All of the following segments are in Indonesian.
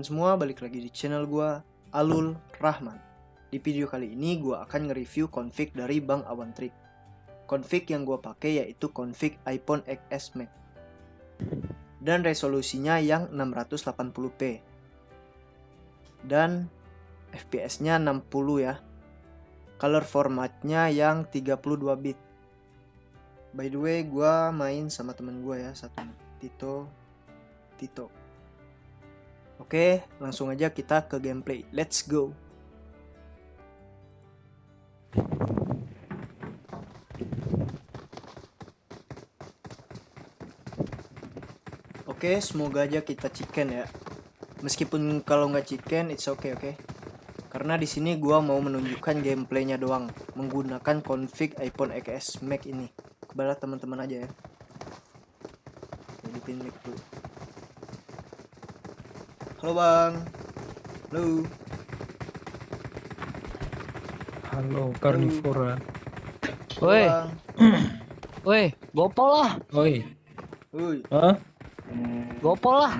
semua, balik lagi di channel gua Alul Rahman. Di video kali ini gua akan nge-review config dari Bang Awan Trik. Config yang gua pakai yaitu config iPhone XS Max. Dan resolusinya yang 680p. Dan FPS-nya 60 ya. Color formatnya yang 32 bit. By the way, gua main sama temen gua ya, satu Tito Tito. Oke, langsung aja kita ke gameplay. Let's go. Oke, semoga aja kita chicken ya. Meskipun kalau nggak chicken, it's okay, oke. Karena di sini gua mau menunjukkan gameplaynya doang, menggunakan config iPhone XS Max ini. Kepada teman-teman aja ya. Editin mic dulu. Halo bang. Halo. Halo karnivora. Woi, bang. woi, gopol lah, Oi. Woi. Hah? gopol lah.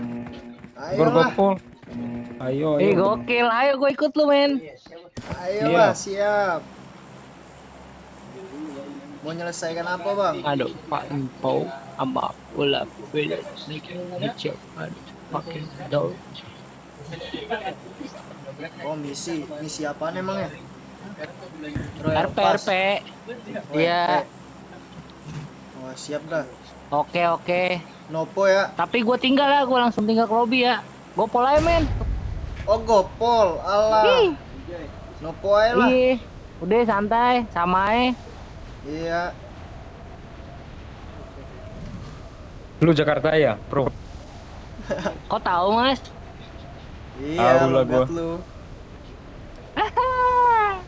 Ayo lah. Bergopol. Ayo, Eh ayo. gokil, ayo gue ikut lu men. Ayo Iya. lah, siap. Mau nyelesaikan apa bang? Aduh, Pak Empau, ama bola bela sedikit ngecek, aduh, pakai daun. Oh misi, misi apaan emang ya? RP. RP. Oh, Iya. Wah siap dah. Oke oke. Nopo ya. Tapi gue tinggal lah, gue langsung tinggal ke lobby ya. Gopol aja men. Oh gopol, alah. Ih, Nopo aja lah. ih, udah santai, sama aja. Iya. Lu Jakarta ya, Bro? Kok tahu mas? Iya, Tahu lah gua. lu.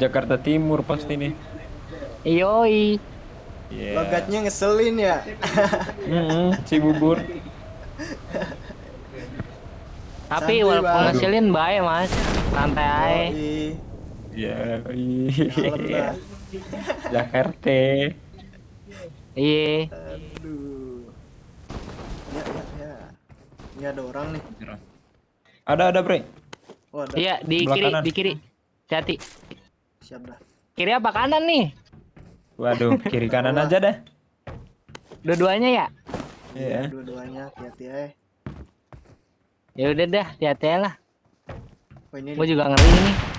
Jakarta Timur pasti nih. Yoi. Iya. Logatnya ngeselin ya. Mm-mm, si bubur. Tapi Santuy, walaupun Bang. ngeselin baik mas, santai aja. Yoi. Iya. Jakarta. Iya. Aduh. Ya, ya, ya. Ini ada orang nih. Ada ada, Bre. Oh, ada. Iya di Sebelah kiri, kanan. di kiri. Hati. Siap dah. Kiri apa kanan nih? Waduh, kiri kanan aja dah. Dua-duanya ya? Iya. Dua-duanya hati-hati ya. Ya udah dah, hati-hati lah. Oh, ini Gue juga ngeri nih.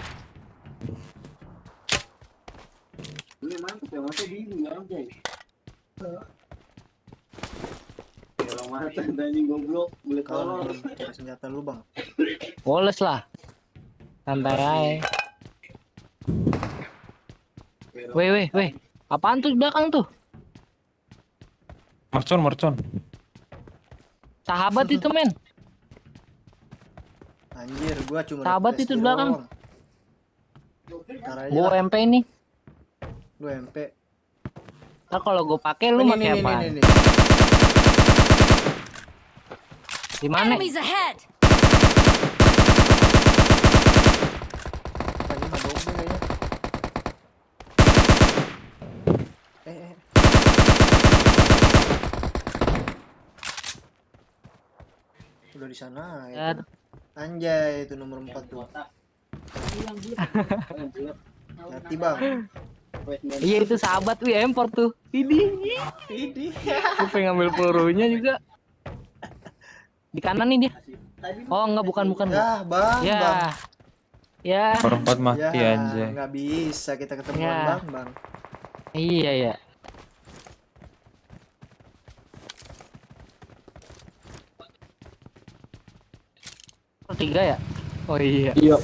Kalau cari senjata lu bang. Woles lah. Santai aja. Weh, weh, weh. Apaan tuh di belakang tuh? Mercon, mercon. Sahabat itu men. Anjir, gua cuma Sahabat itu di belakang. lah, MP nih. lu MP. Ntar kalau gue pakai lu pakai ini, apa? ini, ini. Di mana? Enemies ahead! Wah, ini mah double kayaknya. Eh, eh. Udah di sana ya. Anjay, itu nomor 4 tuh. Hati bang. Iya itu sahabat wih import tuh. Ini. Ini. Gue pengen ngambil pelurunya juga. Di kanan nih dia. Oh enggak bukan bukan. Ya, bang, Ya. bang. Ya. Perempat mati Ya, anjay. nggak bisa kita ketemuan Ya. bang, bang. Iya ya. Oh, tiga ya? Oh iya. Iya.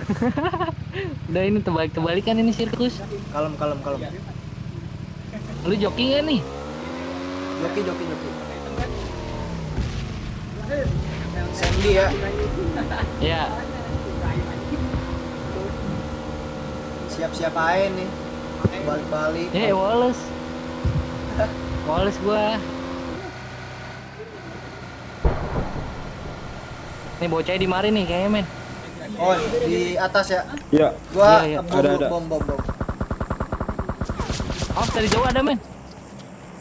Udah ini terbalik kan ini sirkus. Kalem, kalem, kalem. Lu joki gak nih? Joki, joki, joki. Sandy ya. Ya. Siap-siap aja nih. Balik-balik. Eh Wallace. Wallace gua. Nih bocahnya di mari nih kayaknya men. Oh, di atas ya. Iya. Gua Iya, iya. bom, Ada, ada. bom, bom, bom. Oh dari jauh ada men.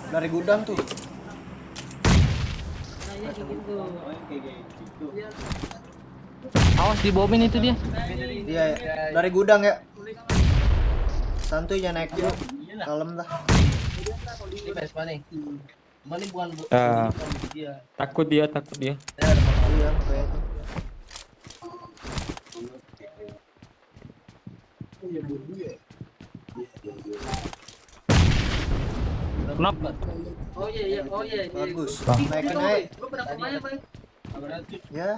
Dari gudang tuh. Awas dibomin itu dia. Iya ya. Dari gudang ya. Santuy jangan naik dulu. Kalem dah. Ah, takut dia, takut dia. Iya kayak itu. Kenapa? Bagus. Naik naik. Ya.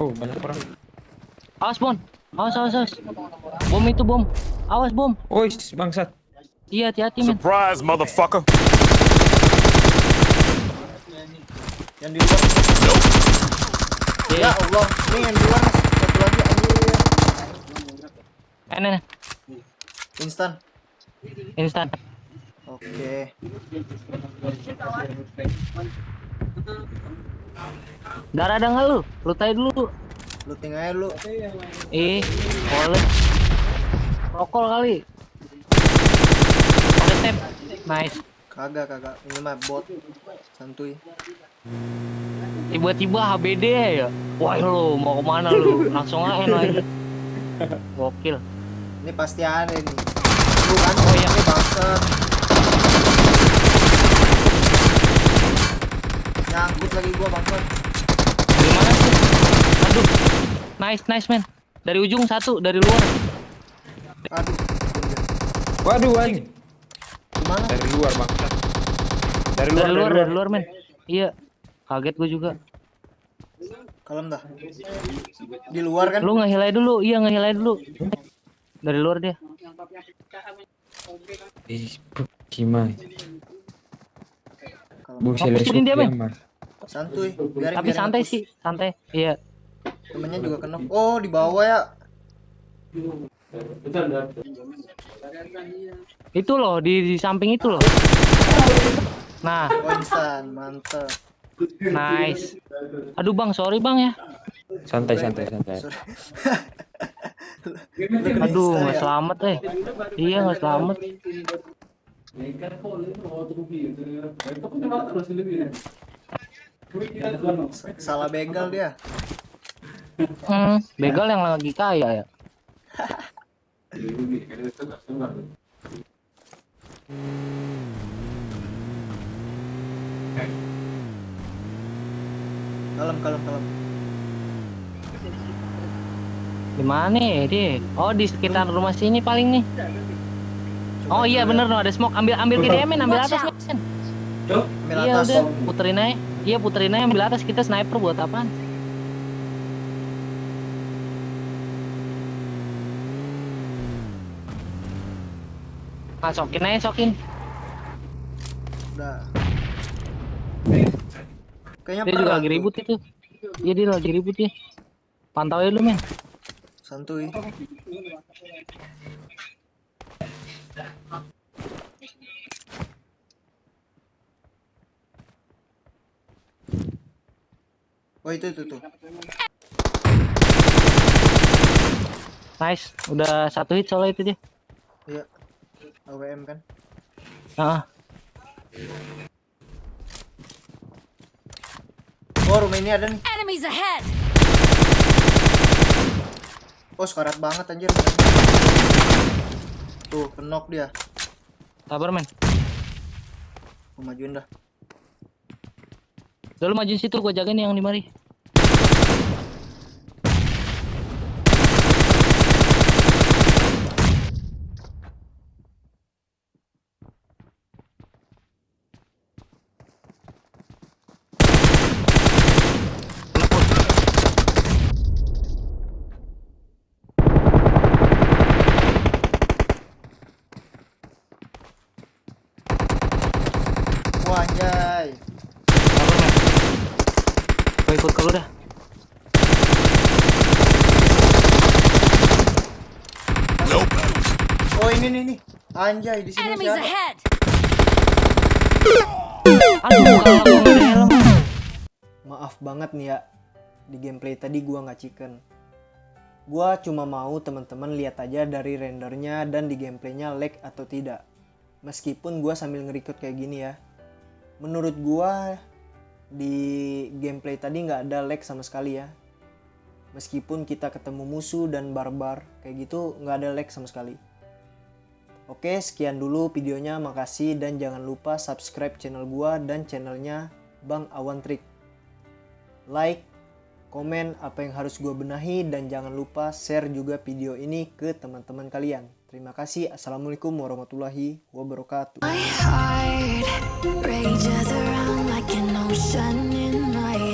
Oh, banyak orang. Awas Bon. Awas awas awas. Bom itu bom. Awas bom. Oh, bangsat. Iya hati-hati men. Surprise, motherfucker. Yang di luar. Iya. Ya Allah. Ini yang di luar. Eh, nih. Instan. instan. Oke. Darah ada nggak lu? Lu tanya dulu. Looting aja lu. Eh, boleh. Rokol kali. Pakai tap. Nice. Kagak kagak. Ini mah bot. Santuy. Tiba-tiba HBD ya. Wah lu mau ke mana lu? Langsung aja lagi. Gokil. Ini pasti ada nih. Lu kan Oh, iya. ini bangsat. Nyangkut lagi gua bangsat. Gimana sih? Aduh. Nice, nice man. Dari ujung satu, dari luar. Aduh. Waduh, anjing. Gimana? Dari luar, bangsat. Dari luar, Dari luar, dari luar men. Iya. Kaget gue juga. Kalem dah. Di luar kan? Lu ngehilai dulu, iya ngehilai dulu. Dari luar dia. Ih, gimana? Bu, Fokusin dia, men. Mas. Santuy. Biarin, Tapi biarin santai sih, santai. Iya. Temennya juga kena. Oh, di bawah ya. Itu loh di, di samping itu loh. Nah, Oh, instan. Mantep. nice. Aduh bang, sorry bang ya. Santai, santai, santai. Aduh, nggak ya? selamat eh. Iya nggak selamat. Salah begal dia. Hmm, begal yang lagi kaya ya. Kalem, kalem, kalem. Di mana ya dia? Oh di sekitar rumah sini paling nih. Oh iya bener no ada smoke. Ambil ambil kiri men, ambil atas men. Ambil Iya atas. udah, puterin aja. Iya puterin aja ambil atas kita sniper buat apaan? Ah, sokin aja sokin. Udah. Kayaknya Dia juga lagi ribut itu. Iya dia lagi ribut ya. Pantau aja lu men. Santuy. Oh itu itu tuh. Nice, udah satu hit soalnya itu dia. Iya. AWM kan. Ah, Oh rumah ini ada nih. Enemies ahead! Oh sekarat banget anjir. Tuh kenok dia. sabar men. Gua majuin dah. Udah lu maju situ gua jagain yang di mari. Wah anjay. Sabar men. Gua ikut ke lu dah. Oh ini nih nih. Anjay di sini Enemies ahead! Aduh, helm. Maaf banget nih ya. Di gameplay tadi gua nggak chicken. Gua cuma mau teman-teman lihat aja dari rendernya dan di gameplaynya lag atau tidak. meskipun gua sambil nge-record kayak gini ya menurut gua di gameplay tadi nggak ada lag sama sekali ya. Meskipun kita ketemu musuh dan barbar kayak gitu nggak ada lag sama sekali. Oke sekian dulu videonya. Makasih dan jangan lupa subscribe channel gua dan channelnya Bang Awan Trik. Like komen apa yang harus gua benahi dan jangan lupa share juga video ini ke teman-teman kalian. Terima kasih. Assalamualaikum warahmatullahi wabarakatuh shining light.